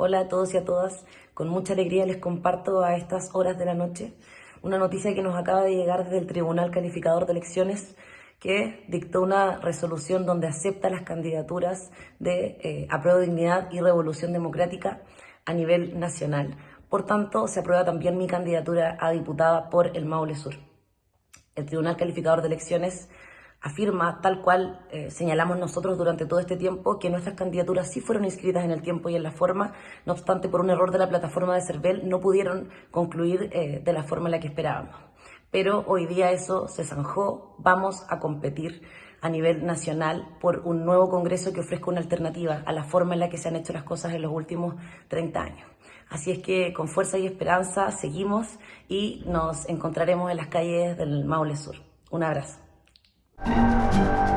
Hola a todos y a todas. Con mucha alegría les comparto a estas horas de la noche una noticia que nos acaba de llegar desde el Tribunal Calificador de Elecciones que dictó una resolución donde acepta las candidaturas de eh, Apruebo Dignidad y Revolución Democrática a nivel nacional. Por tanto, se aprueba también mi candidatura a diputada por el Maule Sur. El Tribunal Calificador de Elecciones afirma, tal cual eh, señalamos nosotros durante todo este tiempo, que nuestras candidaturas sí fueron inscritas en el tiempo y en la forma, no obstante, por un error de la plataforma de CERVEL, no pudieron concluir eh, de la forma en la que esperábamos. Pero hoy día eso se zanjó, vamos a competir a nivel nacional por un nuevo Congreso que ofrezca una alternativa a la forma en la que se han hecho las cosas en los últimos 30 años. Así es que con fuerza y esperanza seguimos y nos encontraremos en las calles del Maule Sur. Un abrazo. thank you.